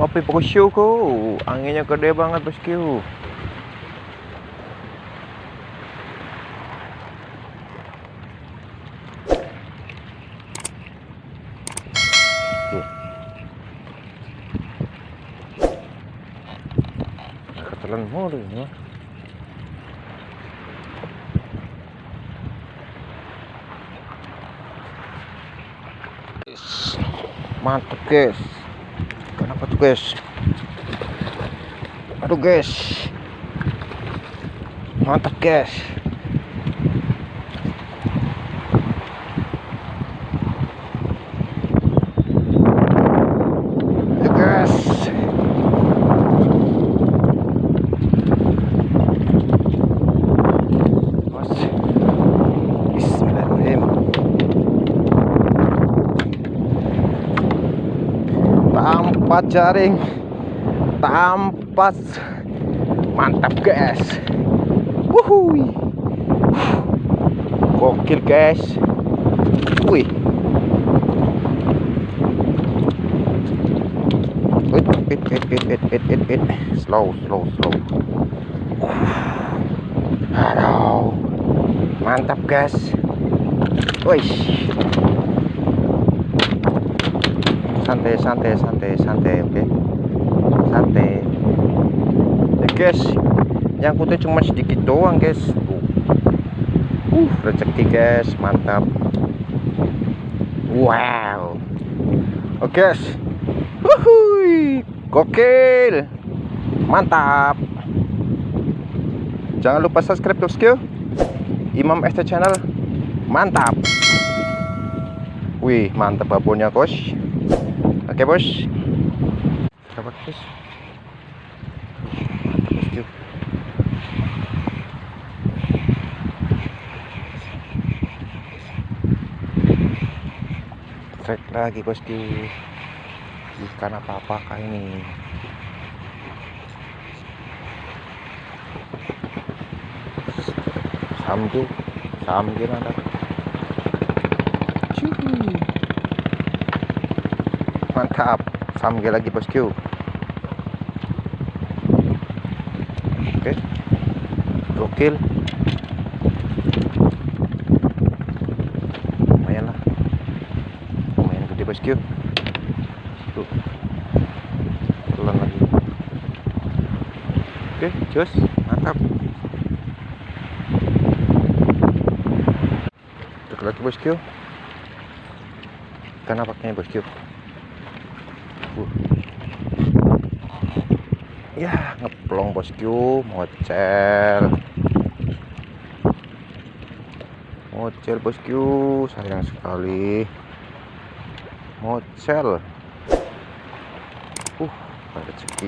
kopi bosku anginnya gede banget bosku ketelan mulu ya mantap guys tuh guys. Aduh guys. Mantap guys Ayo, guys Bos. Bismillahirrahmanirrahim tanpa jaring. Tanpa mantap guys. Wuhui. Gokil guys. Wih wait wait wait wait wait slow slow slow. Aduh mantap guys. Wih santai santai santai santai oke? Santai. Ya guys yang putih cuma sedikit doang guys. Uh rezeki guys mantap. Wow. Oke guys. Wuhui, gokil. Mantap. Jangan lupa subscribe bosku Imam ST channel. Mantap. Wih mantap babonnya bos oke bos. Coba bos trek lagi bosku bukan apa-apa kali ini? Sambil sambil ada mantap. Sambil lagi bosku oke. Gokil. Lumayan lah. Lumayan gede bosku tuh. Telan lagi. Oke jos. Mantap. Tuh lagi bosku ikan apaknya bosku ya ngeplong bosku mocel mocel bosku sayang sekali. Mocel uh ada rezeki